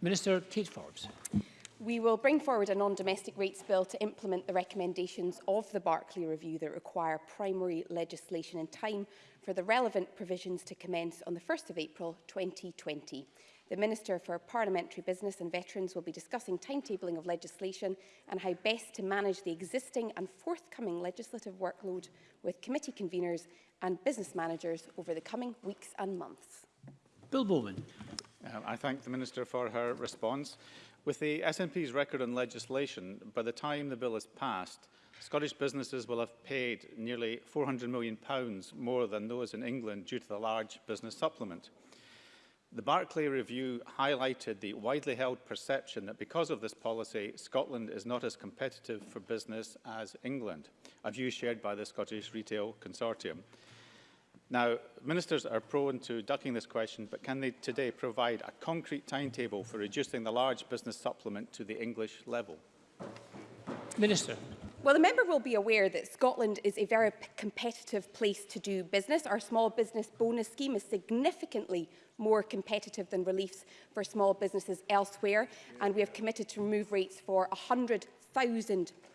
Minister Kate Forbes. We will bring forward a non-domestic rates bill to implement the recommendations of the Barclay Review that require primary legislation in time for the relevant provisions to commence on the 1st of April 2020. The Minister for Parliamentary Business and Veterans will be discussing timetabling of legislation and how best to manage the existing and forthcoming legislative workload with committee conveners and business managers over the coming weeks and months. Bill Bowman. Uh, I thank the Minister for her response. With the SNP's record on legislation, by the time the bill is passed, Scottish businesses will have paid nearly £400 million more than those in England due to the large business supplement. The Barclay Review highlighted the widely held perception that because of this policy, Scotland is not as competitive for business as England, a view shared by the Scottish Retail Consortium. Now, ministers are prone to ducking this question, but can they today provide a concrete timetable for reducing the large business supplement to the English level? Minister. Well, the member will be aware that Scotland is a very competitive place to do business. Our small business bonus scheme is significantly more competitive than reliefs for small businesses elsewhere, and we have committed to remove rates for 100,000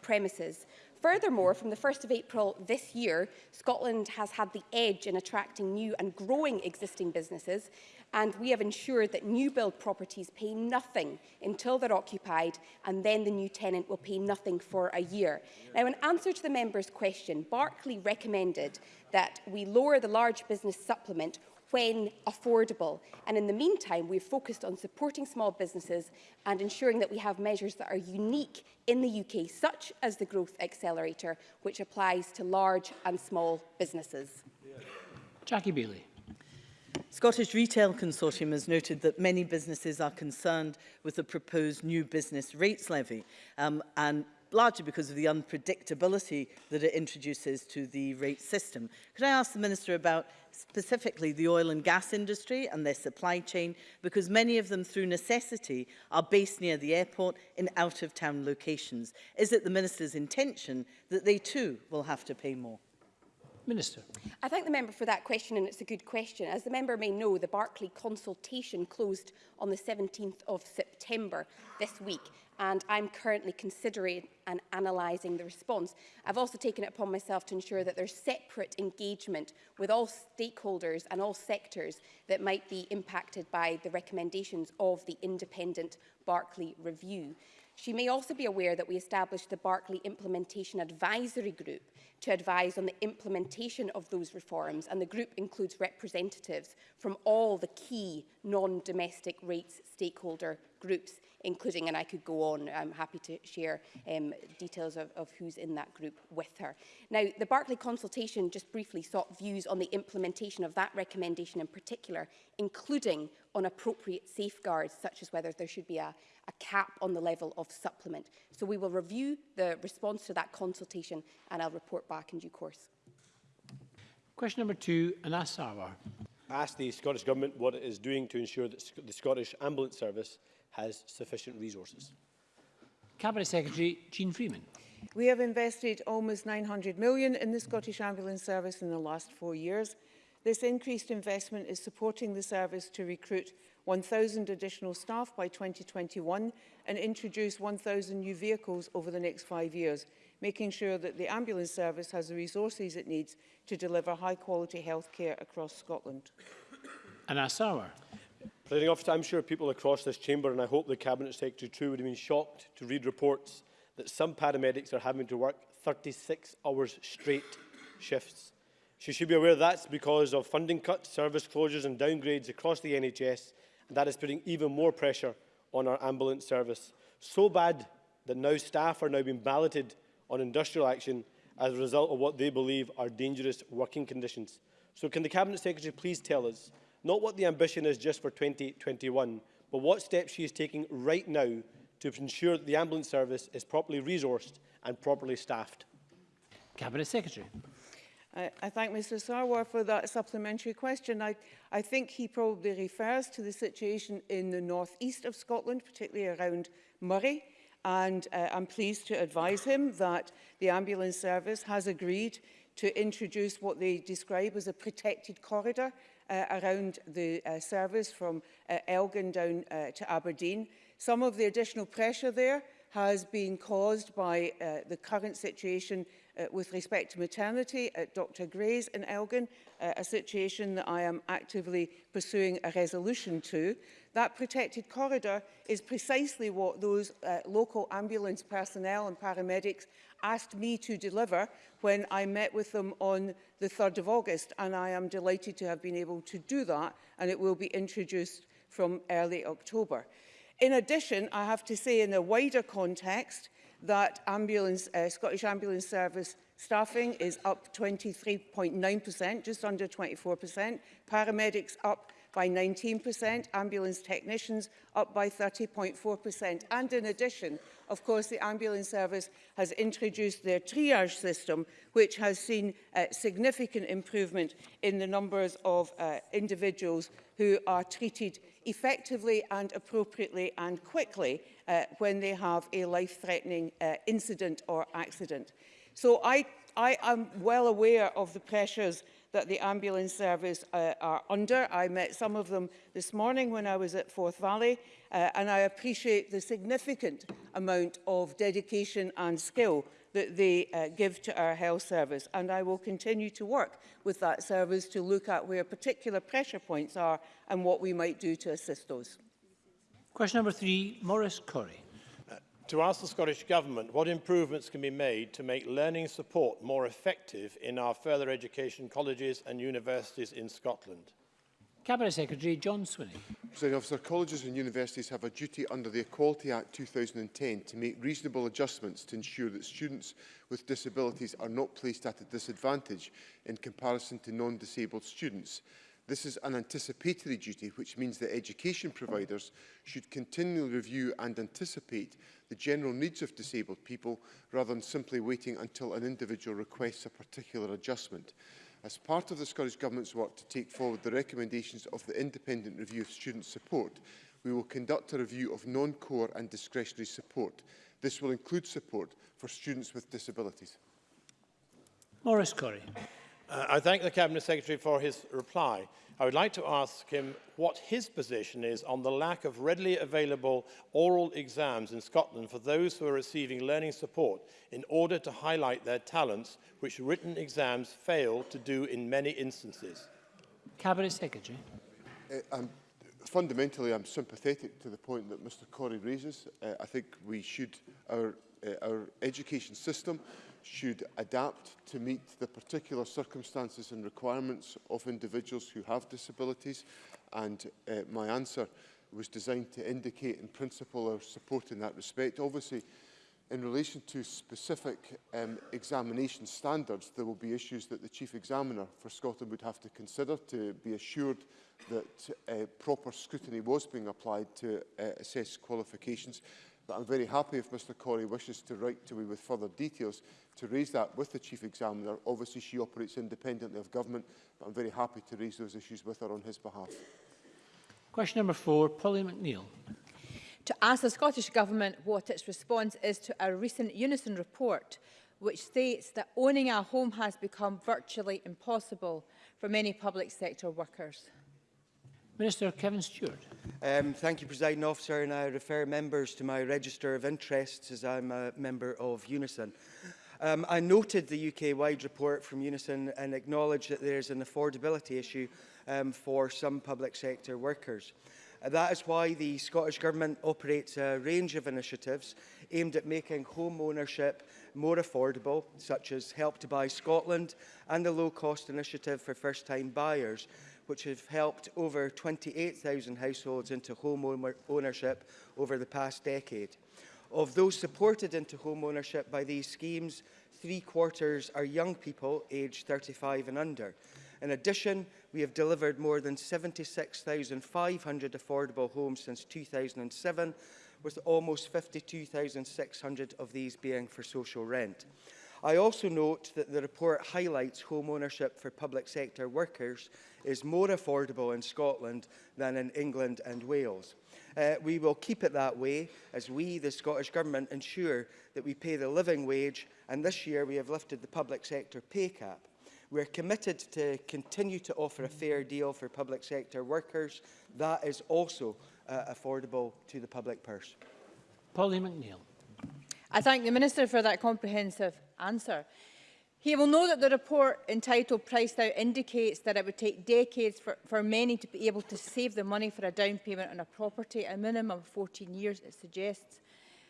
premises. Furthermore, from the 1st of April this year, Scotland has had the edge in attracting new and growing existing businesses, and we have ensured that new build properties pay nothing until they're occupied and then the new tenant will pay nothing for a year. Now, in answer to the member's question, Barclay recommended that we lower the large business supplement when affordable. And in the meantime, we've focused on supporting small businesses and ensuring that we have measures that are unique in the UK, such as the Growth Accelerator, which applies to large and small businesses. Jackie Bailey. Scottish Retail Consortium has noted that many businesses are concerned with the proposed new business rates levy um, and largely because of the unpredictability that it introduces to the rate system. Could I ask the Minister about specifically the oil and gas industry and their supply chain, because many of them through necessity are based near the airport in out-of-town locations. Is it the Minister's intention that they too will have to pay more? Minister. I thank the member for that question and it's a good question. As the member may know, the Barclay consultation closed on the 17th of September this week and I'm currently considering and analysing the response. I've also taken it upon myself to ensure that there's separate engagement with all stakeholders and all sectors that might be impacted by the recommendations of the independent Barclay review. She may also be aware that we established the Barclay Implementation Advisory Group to advise on the implementation of those reforms, and the group includes representatives from all the key non-domestic rates stakeholder groups, including, and I could go on, I'm happy to share um, details of, of who's in that group with her. Now, the Barclay consultation just briefly sought views on the implementation of that recommendation in particular, including on appropriate safeguards, such as whether there should be a, a cap on the level of supplement. So we will review the response to that consultation and I'll report back in due course. Question number two, Anas Sarwar. Ask the Scottish Government what it is doing to ensure that the Scottish Ambulance Service has sufficient resources. Cabinet Secretary Jean Freeman. We have invested almost 900 million in the Scottish Ambulance Service in the last four years. This increased investment is supporting the service to recruit 1,000 additional staff by 2021 and introduce 1,000 new vehicles over the next five years, making sure that the ambulance service has the resources it needs to deliver high-quality health care across Scotland. Anas our Presiding officer, I'm sure people across this chamber, and I hope the Cabinet Secretary too, would have been shocked to read reports that some paramedics are having to work 36 hours straight shifts. She should be aware that's because of funding cuts, service closures and downgrades across the NHS, and that is putting even more pressure on our ambulance service. So bad that now staff are now being balloted on industrial action as a result of what they believe are dangerous working conditions. So can the Cabinet Secretary please tell us not what the ambition is just for 2021, but what steps she is taking right now to ensure that the ambulance service is properly resourced and properly staffed? Cabinet Secretary. I, I thank Mr Sarwar for that supplementary question. I, I think he probably refers to the situation in the northeast of Scotland, particularly around Murray, and uh, I'm pleased to advise him that the ambulance service has agreed to introduce what they describe as a protected corridor uh, around the uh, service from uh, Elgin down uh, to Aberdeen. Some of the additional pressure there has been caused by uh, the current situation uh, with respect to maternity at Dr Gray's in Elgin, uh, a situation that I am actively pursuing a resolution to. That protected corridor is precisely what those uh, local ambulance personnel and paramedics asked me to deliver when I met with them on the 3rd of August and I am delighted to have been able to do that and it will be introduced from early October. In addition, I have to say in a wider context that ambulance, uh, Scottish Ambulance Service staffing is up 23.9%, just under 24%, paramedics up by 19%, ambulance technicians up by 30.4%. And in addition, of course, the ambulance service has introduced their triage system, which has seen uh, significant improvement in the numbers of uh, individuals who are treated effectively and appropriately and quickly uh, when they have a life-threatening uh, incident or accident. So I, I am well aware of the pressures that the ambulance service uh, are under. I met some of them this morning when I was at Forth Valley uh, and I appreciate the significant amount of dedication and skill that they uh, give to our health service. And I will continue to work with that service to look at where particular pressure points are and what we might do to assist those. Question number three, Maurice Corey. Uh, to ask the Scottish Government what improvements can be made to make learning support more effective in our further education colleges and universities in Scotland. Cabinet Secretary John Swinney. Presiding officer, colleges and universities have a duty under the Equality Act 2010 to make reasonable adjustments to ensure that students with disabilities are not placed at a disadvantage in comparison to non-disabled students. This is an anticipatory duty, which means that education providers should continually review and anticipate the general needs of disabled people rather than simply waiting until an individual requests a particular adjustment as part of the Scottish Government's work to take forward the recommendations of the Independent Review of Student Support, we will conduct a review of non-core and discretionary support. This will include support for students with disabilities. Maurice Corrie. Uh, I thank the Cabinet Secretary for his reply. I would like to ask him what his position is on the lack of readily available oral exams in Scotland for those who are receiving learning support in order to highlight their talents, which written exams fail to do in many instances. Cabinet Secretary. Uh, I'm, fundamentally, I'm sympathetic to the point that Mr Corey raises. Uh, I think we should, our, uh, our education system should adapt to meet the particular circumstances and requirements of individuals who have disabilities. And uh, my answer was designed to indicate in principle our support in that respect. Obviously, in relation to specific um, examination standards, there will be issues that the Chief Examiner for Scotland would have to consider to be assured that uh, proper scrutiny was being applied to uh, assess qualifications. But I'm very happy if Mr Corey wishes to write to me with further details to raise that with the Chief Examiner. Obviously, she operates independently of government, but I'm very happy to raise those issues with her on his behalf. Question number four, Polly McNeill. To ask the Scottish Government what its response is to a recent Unison report which states that owning a home has become virtually impossible for many public sector workers. Minister Kevin Stewart. Um, thank you, President Officer, and I refer members to my register of interests as I'm a member of Unison. Um, I noted the UK-wide report from Unison and acknowledge that there is an affordability issue um, for some public sector workers. Uh, that is why the Scottish Government operates a range of initiatives aimed at making home ownership more affordable, such as Help to Buy Scotland and the Low Cost Initiative for First Time Buyers, which have helped over 28,000 households into home ownership over the past decade. Of those supported into home ownership by these schemes, three quarters are young people aged 35 and under. In addition, we have delivered more than 76,500 affordable homes since 2007, with almost 52,600 of these being for social rent. I also note that the report highlights home ownership for public sector workers is more affordable in Scotland than in England and Wales. Uh, we will keep it that way as we, the Scottish Government, ensure that we pay the living wage and this year we have lifted the public sector pay cap. We're committed to continue to offer a fair deal for public sector workers. That is also uh, affordable to the public purse. Polly McNeill. I thank the Minister for that comprehensive answer. He will know that the report entitled Priced Out indicates that it would take decades for, for many to be able to save the money for a down payment on a property, a minimum of 14 years, it suggests.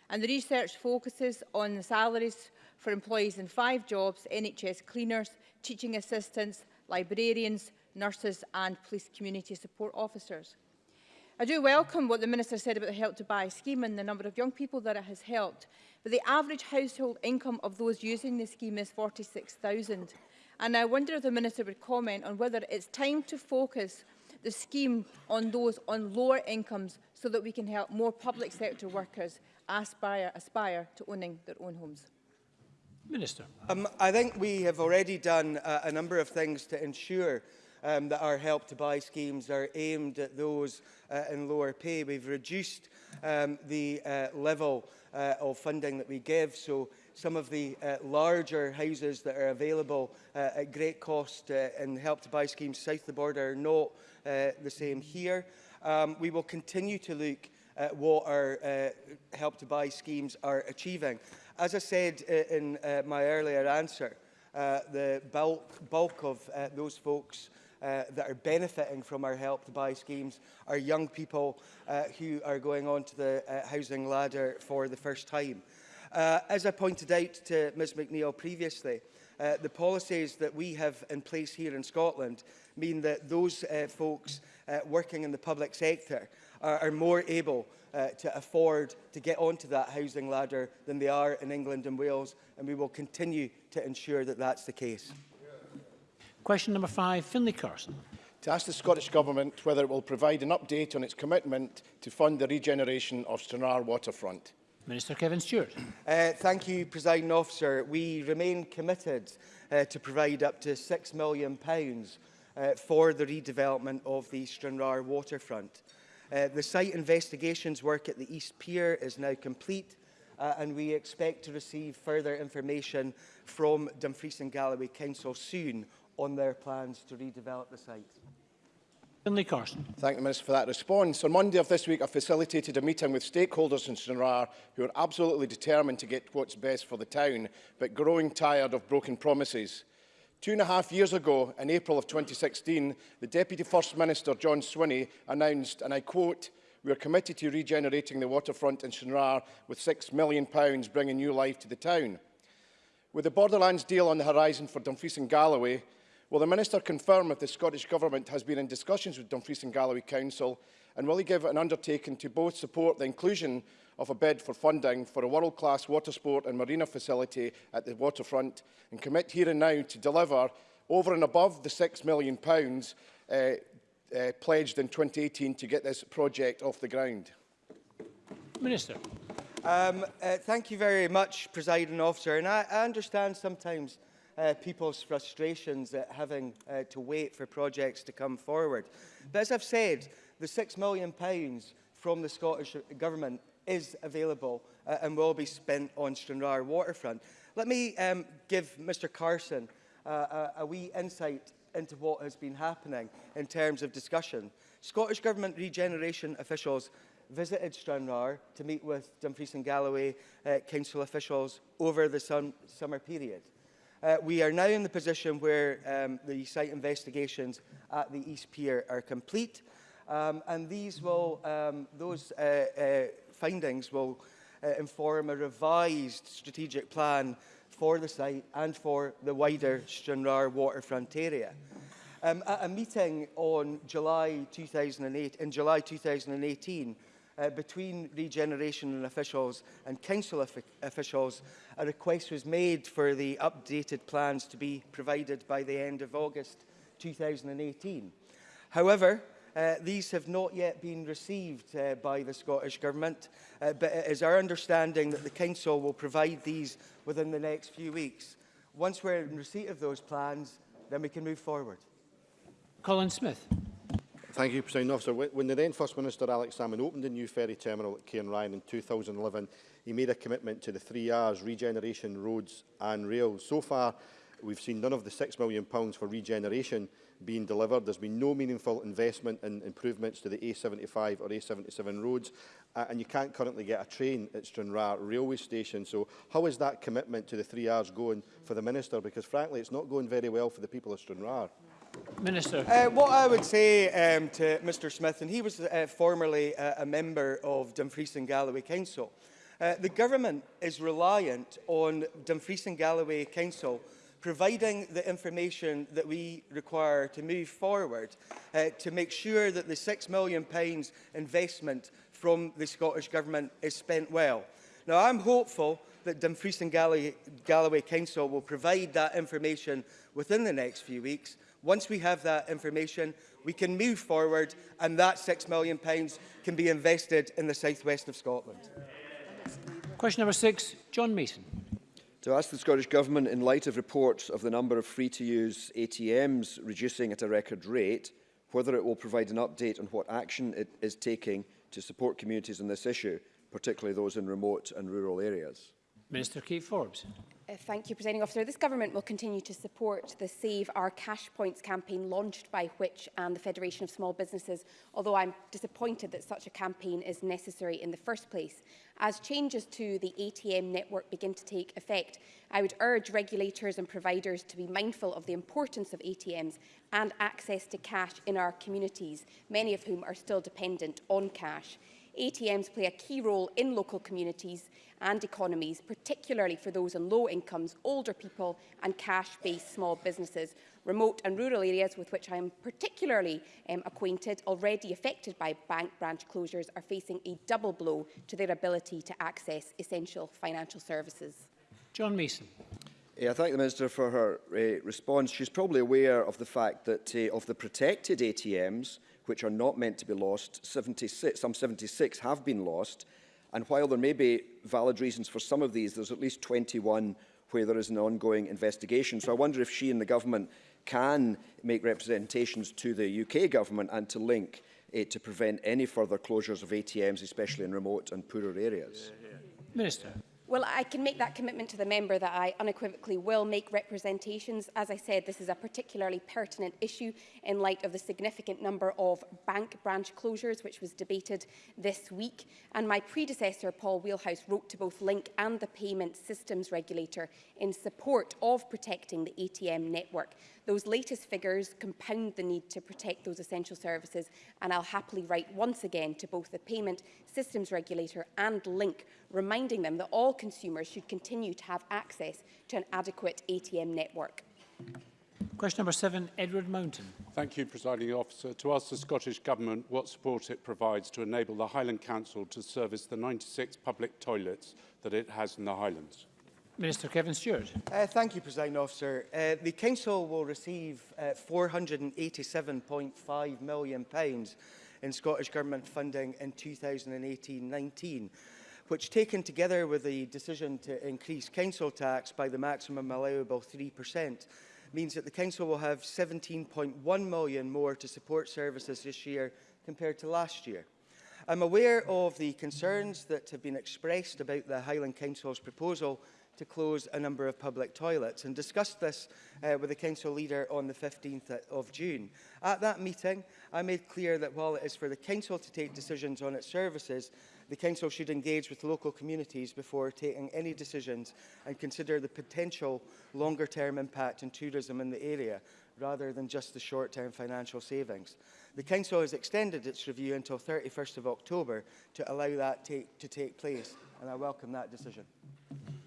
And the research focuses on the salaries for employees in five jobs, NHS cleaners, teaching assistants, librarians, nurses and police community support officers. I do welcome what the Minister said about the Help to Buy scheme and the number of young people that it has helped but the average household income of those using the scheme is 46,000. And I wonder if the Minister would comment on whether it's time to focus the scheme on those on lower incomes so that we can help more public sector workers aspire, aspire to owning their own homes. Minister. Um, I think we have already done uh, a number of things to ensure um, that our help to buy schemes are aimed at those uh, in lower pay. We've reduced um, the uh, level uh, of funding that we give. So some of the uh, larger houses that are available uh, at great cost uh, in help to buy schemes south of the border are not uh, the same here. Um, we will continue to look at what our uh, help to buy schemes are achieving. As I said uh, in uh, my earlier answer, uh, the bulk, bulk of uh, those folks uh, that are benefiting from our Help to Buy schemes are young people uh, who are going on to the uh, housing ladder for the first time. Uh, as I pointed out to Ms McNeill previously, uh, the policies that we have in place here in Scotland mean that those uh, folks uh, working in the public sector are, are more able uh, to afford to get onto that housing ladder than they are in England and Wales, and we will continue to ensure that that's the case. Question number five, Finlay Carson. To ask the Scottish Government whether it will provide an update on its commitment to fund the regeneration of Stranraer waterfront. Minister Kevin Stewart. Uh, thank you, President Officer. We remain committed uh, to provide up to £6 million pounds, uh, for the redevelopment of the Stranraer waterfront. Uh, the site investigations work at the East Pier is now complete uh, and we expect to receive further information from Dumfries and Galloway Council soon on their plans to redevelop the site. Finlay Carson. Thank the Minister for that response. On Monday of this week, I facilitated a meeting with stakeholders in Stranraer who are absolutely determined to get what's best for the town, but growing tired of broken promises. Two and a half years ago, in April of 2016, the Deputy First Minister, John Swinney, announced, and I quote, we are committed to regenerating the waterfront in Stranraer with £6 million bringing new life to the town. With the Borderlands deal on the horizon for Dumfries and Galloway, Will the Minister confirm if the Scottish Government has been in discussions with Dumfries and Galloway Council and will he give an undertaking to both support the inclusion of a bid for funding for a world-class water sport and marina facility at the waterfront and commit here and now to deliver over and above the £6 million uh, uh, pledged in 2018 to get this project off the ground? Minister. Um, uh, thank you very much, President Officer. And I, I understand sometimes uh, people's frustrations at having uh, to wait for projects to come forward. But as I've said, the £6 million pounds from the Scottish Government is available uh, and will be spent on Stranraer waterfront. Let me um, give Mr Carson uh, a, a wee insight into what has been happening in terms of discussion. Scottish Government regeneration officials visited Stranraer to meet with Dumfries and Galloway uh, council officials over the sum summer period. Uh, we are now in the position where um, the site investigations at the East Pier are complete. Um, and these will, um, those uh, uh, findings will uh, inform a revised strategic plan for the site and for the wider Stranraer waterfront area. Um, at a meeting on July 2008, in July 2018, uh, between regeneration officials and council officials, a request was made for the updated plans to be provided by the end of August 2018. However, uh, these have not yet been received uh, by the Scottish Government, uh, but it is our understanding that the Council will provide these within the next few weeks. Once we're in receipt of those plans, then we can move forward. Colin Smith. Thank you, President Officer. When the then First Minister Alex Salmon, opened the new ferry terminal at Cairn Ryan in 2011, he made a commitment to the three R's, regeneration, roads and rail. So far, we've seen none of the £6 million for regeneration being delivered. There's been no meaningful investment in improvements to the A75 or A77 roads, uh, and you can't currently get a train at Stranraer railway station. So how is that commitment to the three R's going for the Minister? Because frankly, it's not going very well for the people of Stranraer. Minister. Uh, what I would say um, to Mr Smith, and he was uh, formerly uh, a member of Dumfries and Galloway Council, uh, the government is reliant on Dumfries and Galloway Council providing the information that we require to move forward uh, to make sure that the £6 million investment from the Scottish Government is spent well. Now, I'm hopeful that Dumfries and Galloway, Galloway Council will provide that information within the next few weeks, Once we have that information, we can move forward and that £6 million pounds can be invested in the southwest of Scotland. Question number six, John Mason. To ask the Scottish Government, in light of reports of the number of free-to-use ATMs reducing at a record rate, whether it will provide an update on what action it is taking to support communities on this issue, particularly those in remote and rural areas. Minister Keith Forbes. Uh, thank you, Presiding Officer. This Government will continue to support the Save Our Cash Points campaign launched by Which and the Federation of Small Businesses, although I'm disappointed that such a campaign is necessary in the first place. As changes to the ATM network begin to take effect, I would urge regulators and providers to be mindful of the importance of ATMs and access to cash in our communities, many of whom are still dependent on cash. ATMs play a key role in local communities and economies, particularly for those on low incomes, older people and cash-based small businesses. Remote and rural areas with which I am particularly um, acquainted, already affected by bank branch closures, are facing a double blow to their ability to access essential financial services. John Mason. Yeah, I thank the Minister for her uh, response. She's probably aware of the fact that uh, of the protected ATMs, which are not meant to be lost, 76, some 76 have been lost, and while there may be valid reasons for some of these, there's at least 21 where there is an ongoing investigation. So I wonder if she and the government can make representations to the UK government and to link it to prevent any further closures of ATMs, especially in remote and poorer areas. Minister. Well, I can make that commitment to the member that I unequivocally will make representations. As I said, this is a particularly pertinent issue in light of the significant number of bank branch closures, which was debated this week. And my predecessor, Paul Wheelhouse, wrote to both Link and the Payment Systems Regulator in support of protecting the ATM network. Those latest figures compound the need to protect those essential services, and I'll happily write once again to both the Payment Systems Regulator and Link, reminding them that all consumers should continue to have access to an adequate ATM network. Question number seven, Edward Mountain. Thank you, Presiding Officer. To ask the Scottish Government what support it provides to enable the Highland Council to service the 96 public toilets that it has in the Highlands. Minister Kevin Stewart. Uh, thank you, President Officer. Uh, the Council will receive uh, £487.5 million pounds in Scottish Government funding in 2018-19, which taken together with the decision to increase council tax by the maximum allowable 3%, means that the Council will have 17.1 million more to support services this year compared to last year. I'm aware of the concerns that have been expressed about the Highland Council's proposal to close a number of public toilets and discussed this uh, with the council leader on the 15th of June. At that meeting, I made clear that while it is for the council to take decisions on its services, the council should engage with local communities before taking any decisions and consider the potential longer-term impact on tourism in the area rather than just the short-term financial savings. The Council has extended its review until 31st of October to allow that take, to take place, and I welcome that decision.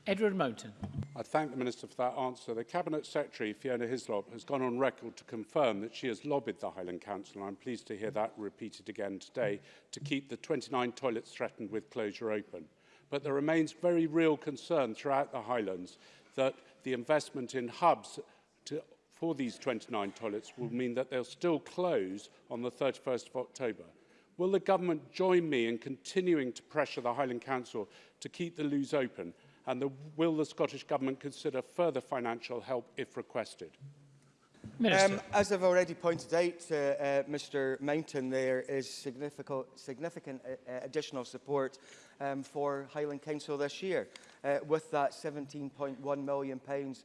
Edward Moulton. I thank the Minister for that answer. The Cabinet Secretary, Fiona Hislop, has gone on record to confirm that she has lobbied the Highland Council, and I'm pleased to hear that repeated again today, to keep the 29 toilets threatened with closure open. But there remains very real concern throughout the Highlands that the investment in hubs to, for these 29 toilets will mean that they'll still close on the 31st of October. Will the government join me in continuing to pressure the Highland Council to keep the loos open And the, will the Scottish Government consider further financial help if requested? Um, as I've already pointed out, uh, uh, Mr Mountain, there is significant, significant uh, uh, additional support um, for Highland Council this year, uh, with that £17.1 million pounds,